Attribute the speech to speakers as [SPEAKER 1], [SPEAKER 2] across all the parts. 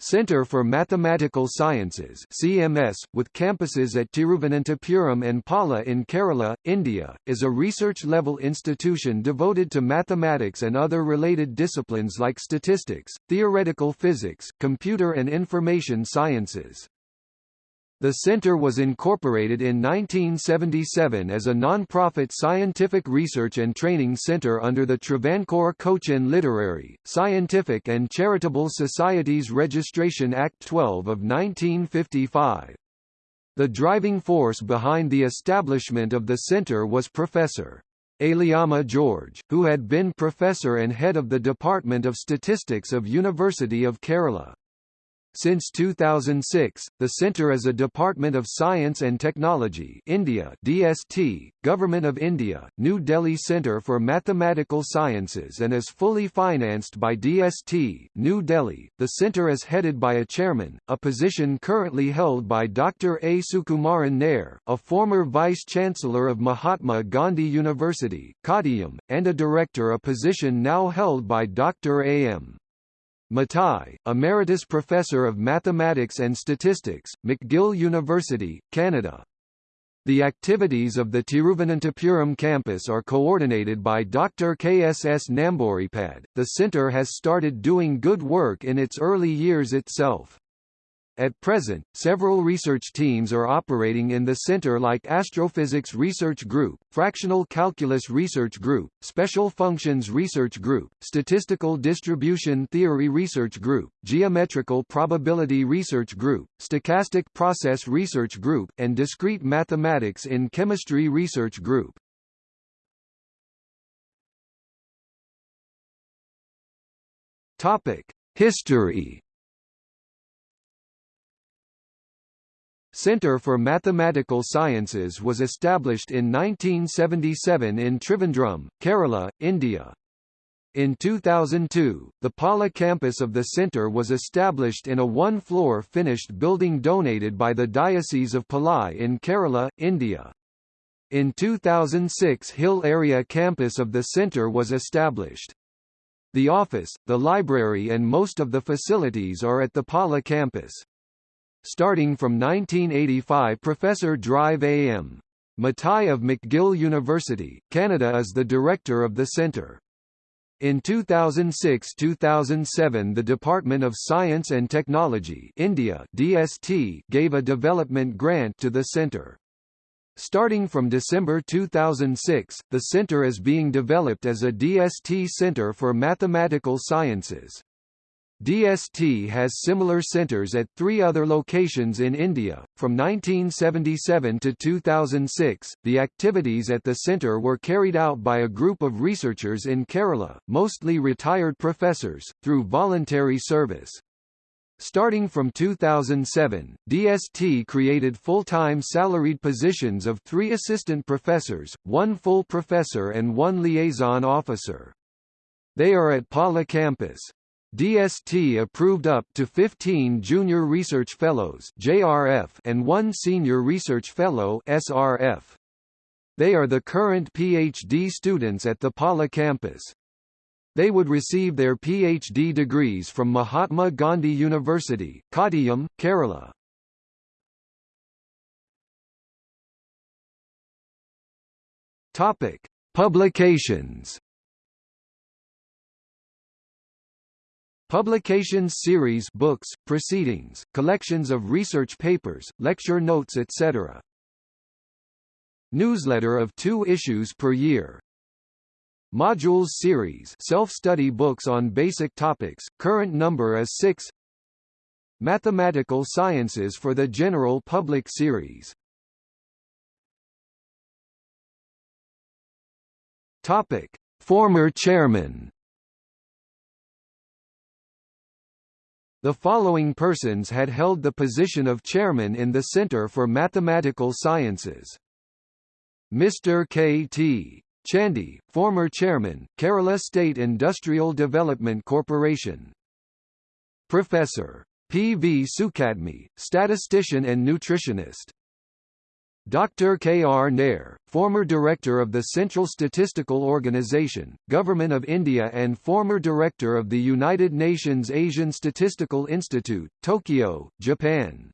[SPEAKER 1] Centre for Mathematical Sciences CMS, with campuses at Tiruvananthapuram and Pala in Kerala, India, is a research-level institution devoted to mathematics and other related disciplines like statistics, theoretical physics, computer and information sciences. The center was incorporated in 1977 as a non-profit scientific research and training center under the Travancore Cochin Literary, Scientific and Charitable Societies Registration Act 12 of 1955. The driving force behind the establishment of the center was Professor. Aliamma George, who had been professor and head of the Department of Statistics of University of Kerala. Since 2006, the Centre is a Department of Science and Technology India DST, Government of India, New Delhi Centre for Mathematical Sciences and is fully financed by DST, New Delhi. The centre is headed by a chairman, a position currently held by Dr. A. Sukumaran Nair, a former Vice-Chancellor of Mahatma Gandhi University, Kottayam, and a director a position now held by Dr. A. M. Mathai, Emeritus Professor of Mathematics and Statistics, McGill University, Canada. The activities of the Tiruvananthapuram campus are coordinated by Dr. KSS Namboodiripad. The center has started doing good work in its early years itself. At present, several research teams are operating in the center like Astrophysics Research Group, Fractional Calculus Research Group, Special Functions Research Group, Statistical Distribution Theory Research Group, Geometrical Probability Research Group, Stochastic Process Research Group, and Discrete Mathematics in Chemistry Research Group. Topic: History Centre for Mathematical Sciences was established in 1977 in Trivandrum, Kerala, India. In 2002, the Pala campus of the centre was established in a one-floor finished building donated by the Diocese of Palai in Kerala, India. In 2006 Hill Area campus of the centre was established. The office, the library and most of the facilities are at the Pala campus. Starting from 1985 Professor Drive A.M. Mathai of McGill University, Canada is the director of the centre. In 2006–2007 the Department of Science and Technology India DST gave a development grant to the centre. Starting from December 2006, the centre is being developed as a DST Centre for Mathematical Sciences. DST has similar centers at three other locations in India. From 1977 to 2006, the activities at the center were carried out by a group of researchers in Kerala, mostly retired professors, through voluntary service. Starting from 2007, DST created full-time salaried positions of three assistant professors, one full professor and one liaison officer. They are at Pala campus. DST approved up to 15 Junior Research Fellows JRF and one Senior Research Fellow SRF. They are the current PhD students at the Pala campus. They would receive their PhD degrees from Mahatma Gandhi University, Kottayam, Kerala. Topic: Publications Publications series books, proceedings, collections of research papers, lecture notes etc. Newsletter of two issues per year. Modules series self-study books on basic topics, current number is 6 Mathematical Sciences for the General Public series Topic. Former chairman The following persons had held the position of chairman in the Center for Mathematical Sciences. Mr. K. T. Chandy, former chairman, Kerala State Industrial Development Corporation. Professor. P. V. Sukhatme, statistician and nutritionist. Dr. K. R. Nair, former Director of the Central Statistical Organization, Government of India and former Director of the United Nations Asian Statistical Institute, Tokyo, Japan.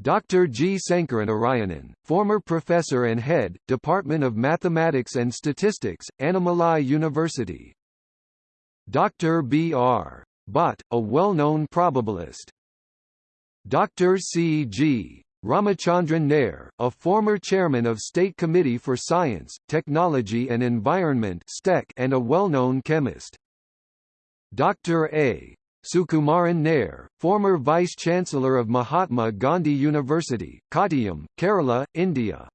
[SPEAKER 1] Dr. G. Sankaranarayanan, former Professor and Head, Department of Mathematics and Statistics, Annamalai University. Dr. B. R. Bhatt, a well-known probabilist. Dr. C. G. Ramachandran Nair, a former chairman of State Committee for Science, Technology and Environment and a well-known chemist. Dr. A. Sukumaran Nair, former Vice-Chancellor of Mahatma Gandhi University, Kottayam, Kerala, India.